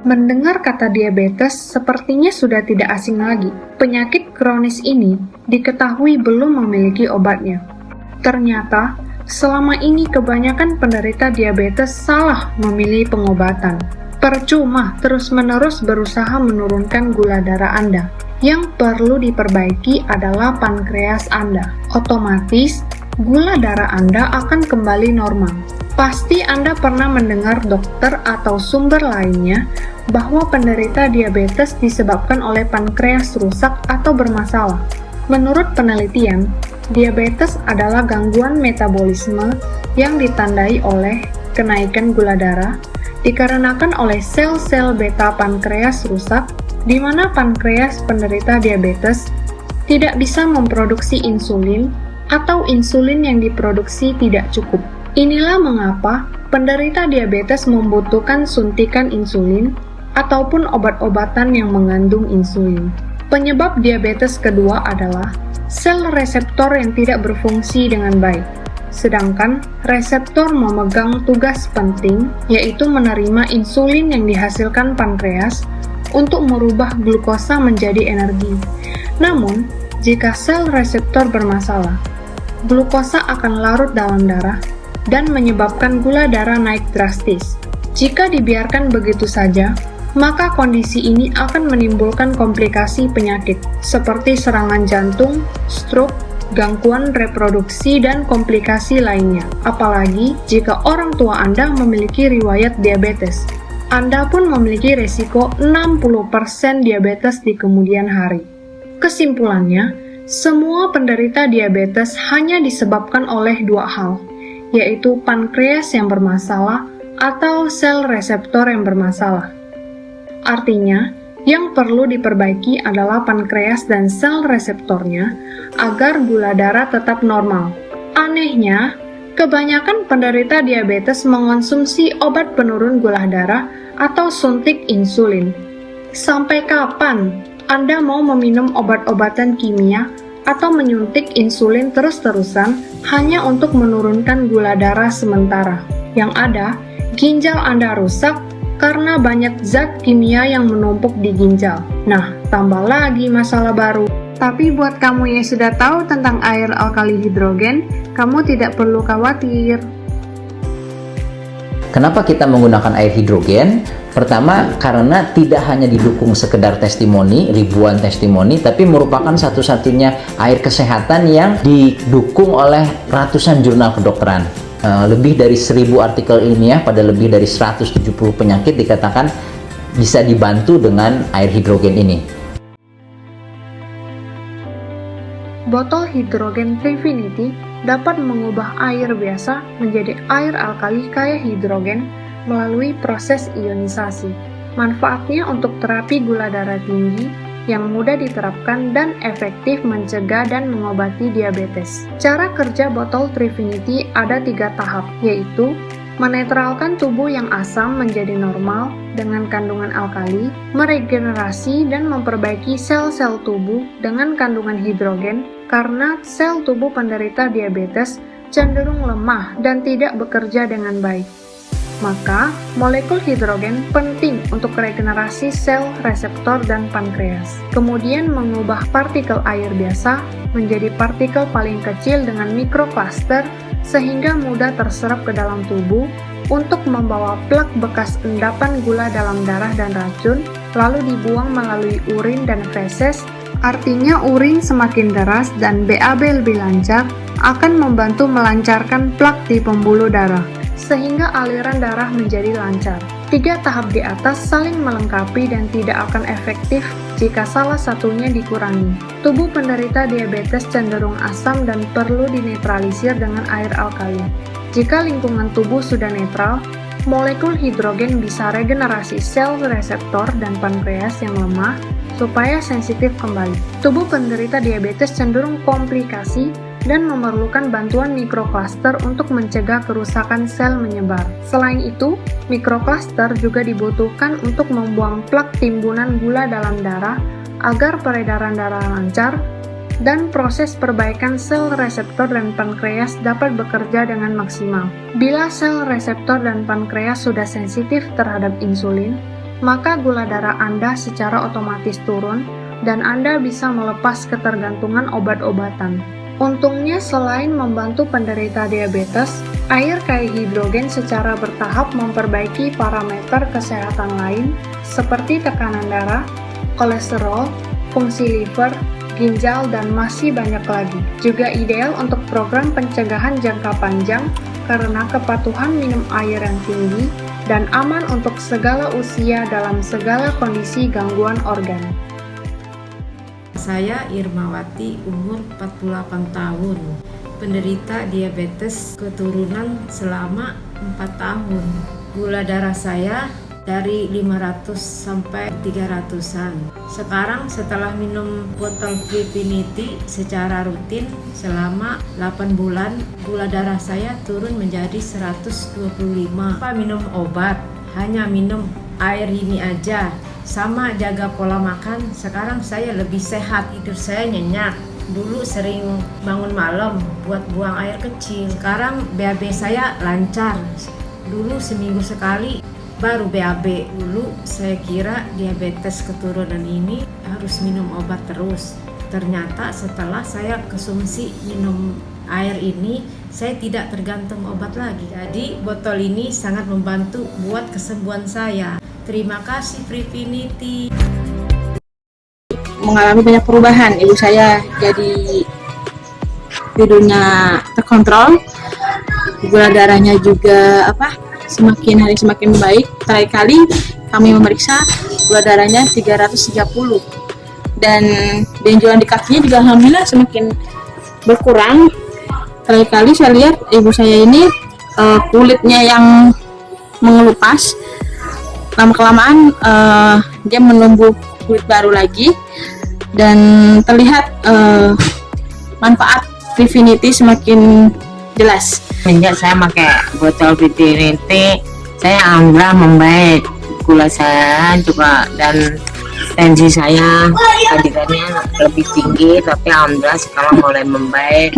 Mendengar kata diabetes sepertinya sudah tidak asing lagi. Penyakit kronis ini diketahui belum memiliki obatnya. Ternyata, selama ini kebanyakan penderita diabetes salah memilih pengobatan. Percuma terus-menerus berusaha menurunkan gula darah Anda. Yang perlu diperbaiki adalah pankreas Anda. Otomatis, gula darah Anda akan kembali normal. Pasti Anda pernah mendengar dokter atau sumber lainnya bahwa penderita diabetes disebabkan oleh pankreas rusak atau bermasalah. Menurut penelitian, diabetes adalah gangguan metabolisme yang ditandai oleh kenaikan gula darah dikarenakan oleh sel-sel beta pankreas rusak di mana pankreas penderita diabetes tidak bisa memproduksi insulin atau insulin yang diproduksi tidak cukup. Inilah mengapa penderita diabetes membutuhkan suntikan insulin ataupun obat-obatan yang mengandung insulin. Penyebab diabetes kedua adalah sel reseptor yang tidak berfungsi dengan baik. Sedangkan reseptor memegang tugas penting yaitu menerima insulin yang dihasilkan pankreas untuk merubah glukosa menjadi energi. Namun, jika sel reseptor bermasalah, glukosa akan larut dalam darah dan menyebabkan gula darah naik drastis. Jika dibiarkan begitu saja, maka kondisi ini akan menimbulkan komplikasi penyakit seperti serangan jantung, stroke, gangguan reproduksi, dan komplikasi lainnya. Apalagi jika orang tua Anda memiliki riwayat diabetes. Anda pun memiliki resiko 60% diabetes di kemudian hari. Kesimpulannya, semua penderita diabetes hanya disebabkan oleh dua hal, yaitu pankreas yang bermasalah atau sel reseptor yang bermasalah. Artinya, yang perlu diperbaiki adalah pankreas dan sel reseptornya agar gula darah tetap normal. Anehnya, kebanyakan penderita diabetes mengonsumsi obat penurun gula darah atau suntik insulin. Sampai kapan Anda mau meminum obat-obatan kimia atau menyuntik insulin terus-terusan hanya untuk menurunkan gula darah sementara. Yang ada, ginjal Anda rusak karena banyak zat kimia yang menumpuk di ginjal. Nah, tambah lagi masalah baru. Tapi buat kamu yang sudah tahu tentang air alkali hidrogen, kamu tidak perlu khawatir. Kenapa kita menggunakan air hidrogen? Pertama, karena tidak hanya didukung sekedar testimoni, ribuan testimoni, tapi merupakan satu-satunya air kesehatan yang didukung oleh ratusan jurnal kedokteran. Uh, lebih dari 1000 artikel ilmiah pada lebih dari 170 penyakit dikatakan bisa dibantu dengan air hidrogen ini. Botol hidrogen Trifinity dapat mengubah air biasa menjadi air alkali kaya hidrogen melalui proses ionisasi. Manfaatnya untuk terapi gula darah tinggi yang mudah diterapkan dan efektif mencegah dan mengobati diabetes. Cara kerja botol Trifinity ada tiga tahap, yaitu menetralkan tubuh yang asam menjadi normal dengan kandungan alkali, meregenerasi dan memperbaiki sel-sel tubuh dengan kandungan hidrogen karena sel tubuh penderita diabetes cenderung lemah dan tidak bekerja dengan baik maka molekul hidrogen penting untuk regenerasi sel reseptor dan pankreas. Kemudian mengubah partikel air biasa menjadi partikel paling kecil dengan mikrokluster sehingga mudah terserap ke dalam tubuh untuk membawa plak bekas endapan gula dalam darah dan racun, lalu dibuang melalui urin dan feses, artinya urin semakin deras dan BAB lebih lancar, akan membantu melancarkan plak di pembuluh darah sehingga aliran darah menjadi lancar. Tiga tahap di atas saling melengkapi dan tidak akan efektif jika salah satunya dikurangi. Tubuh penderita diabetes cenderung asam dan perlu dinetralisir dengan air alkali. Jika lingkungan tubuh sudah netral, molekul hidrogen bisa regenerasi sel reseptor dan pankreas yang lemah supaya sensitif kembali. Tubuh penderita diabetes cenderung komplikasi dan memerlukan bantuan mikrokluster untuk mencegah kerusakan sel menyebar. Selain itu, mikrokluster juga dibutuhkan untuk membuang plak timbunan gula dalam darah agar peredaran darah lancar dan proses perbaikan sel reseptor dan pankreas dapat bekerja dengan maksimal. Bila sel reseptor dan pankreas sudah sensitif terhadap insulin, maka gula darah Anda secara otomatis turun dan Anda bisa melepas ketergantungan obat-obatan. Untungnya selain membantu penderita diabetes, air kaya hidrogen secara bertahap memperbaiki parameter kesehatan lain seperti tekanan darah, kolesterol, fungsi liver, ginjal, dan masih banyak lagi. Juga ideal untuk program pencegahan jangka panjang karena kepatuhan minum air yang tinggi dan aman untuk segala usia dalam segala kondisi gangguan organ. Saya Irmawati, umur 48 tahun, penderita diabetes keturunan selama 4 tahun. Gula darah saya dari 500 sampai 300-an. Sekarang setelah minum botol Prefinity secara rutin selama 8 bulan, gula darah saya turun menjadi 125. Apa minum obat, hanya minum air ini aja. Sama jaga pola makan sekarang saya lebih sehat. Tidur saya nyenyak. Dulu sering bangun malam buat buang air kecil. Sekarang BAB saya lancar. Dulu seminggu sekali baru BAB dulu saya kira diabetes keturunan ini harus minum obat terus. Ternyata setelah saya konsumsi minum air ini saya tidak tergantung obat lagi. Jadi botol ini sangat membantu buat kesembuhan saya. Terima kasih Privinity. Mengalami banyak perubahan, ibu saya jadi tidurnya terkontrol, gula darahnya juga apa semakin hari semakin baik. Terakhir kali kami memeriksa gula darahnya 330 dan benjolan di kakinya juga alhamdulillah semakin berkurang. Terakhir kali saya lihat ibu saya ini uh, kulitnya yang mengelupas lama kelamaan uh, dia menumbuh kulit baru lagi dan terlihat uh, manfaat Vivinity semakin jelas. Sejak saya pakai botol Vivinity, saya alhamdulillah membaik. Gula saya juga dan tensi saya tadinya lebih tinggi tapi alhamdulillah sekarang mulai membaik